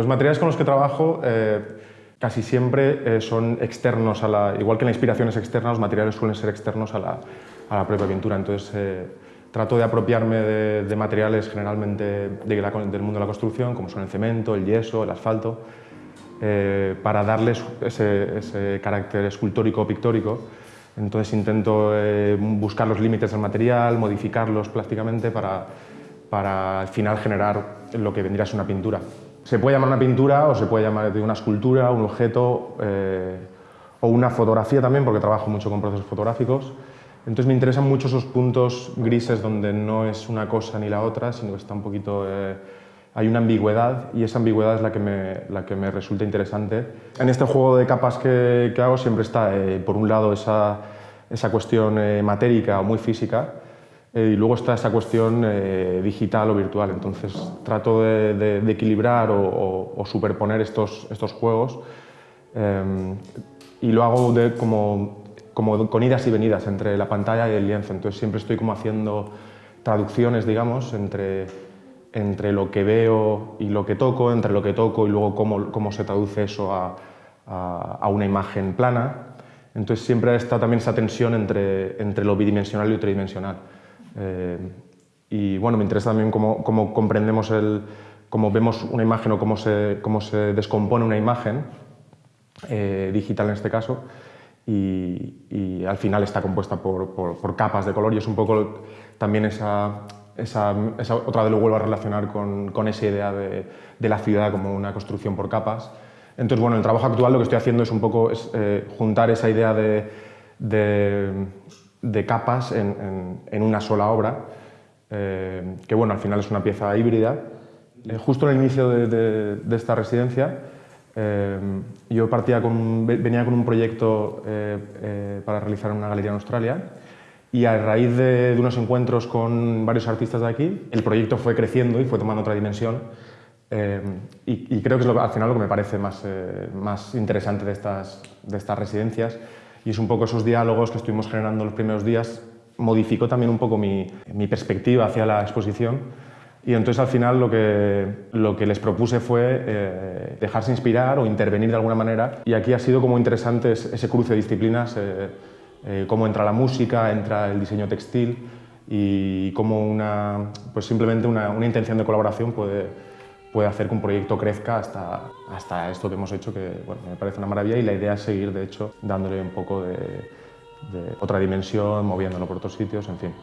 Los materiales con los que trabajo eh, casi siempre eh, son externos, a la, igual que la inspiración es externa, los materiales suelen ser externos a la, a la propia pintura. Entonces, eh, trato de apropiarme de, materiales generalmente del mundo de la construcción, como son el cemento, el yeso, el asfalto, para darles ese, ese carácter escultórico o pictórico entonces intento eh, buscar los límites del material, modificarlos plásticamente para, para al final generar lo que vendría a ser una pintura. Se puede llamar una pintura o se puede llamar una escultura, un objeto eh, o una fotografía también, porque trabajo mucho con procesos fotográficos. Entonces me interesan mucho esos puntos grises donde no es una cosa ni la otra, sino que está un poquito... Eh, hay una ambigüedad y esa ambigüedad es la que me, la que me resulta interesante. En este juego de capas que, que hago siempre está, eh, por un lado, esa, esa cuestión matérica o muy física eh, y luego está esa cuestión digital o virtual. Entonces trato de, equilibrar o, superponer estos, estos juegos y lo hago como, como con idas y venidas entre la pantalla y el lienzo. Entonces siempre estoy como haciendo traducciones, digamos, entre entre lo que veo y lo que toco, entre lo que toco y luego cómo, cómo se traduce eso a, a, una imagen plana. Entonces siempre está también esa tensión entre, entre lo bidimensional y lo tridimensional. Eh, y bueno, me interesa también cómo, cómo, comprendemos el, cómo vemos una imagen o cómo se, cómo se descompone una imagen, eh, digital en este caso, y, y, al final está compuesta por, por, por capas de color y es un poco también esa, esa, otra vez lo vuelvo a relacionar con, con esa idea de, de, la ciudad como una construcción por capas. Entonces, bueno, el trabajo actual lo que estoy haciendo es un poco es, eh, juntar esa idea de, de, capas en, en, una sola obra, eh, que bueno, al final es una pieza híbrida. Eh, justo en el inicio de, esta residencia, yo partía con, venía con un proyecto para realizar una galería en Australia y a raíz de, unos encuentros con varios artistas de aquí, el proyecto fue creciendo y fue tomando otra dimensión. Eh, y, creo que es lo, al final lo que me parece más, eh, más interesante de estas, de estas residencias. Y es un poco esos diálogos que estuvimos generando los primeros días, modificó también un poco mi, perspectiva hacia la exposición. Y entonces al final lo que, lo que les propuse fue eh, dejarse inspirar o intervenir de alguna manera. Y aquí ha sido como interesante ese cruce de disciplinas eh, cómo entra la música, entra el diseño textil y cómo una, pues simplemente una, una intención de colaboración puede, puede hacer que un proyecto crezca hasta, hasta esto que hemos hecho, que bueno, me parece una maravilla y la idea es seguir, de hecho, dándole un poco de, de otra dimensión, moviéndolo por otros sitios, en fin.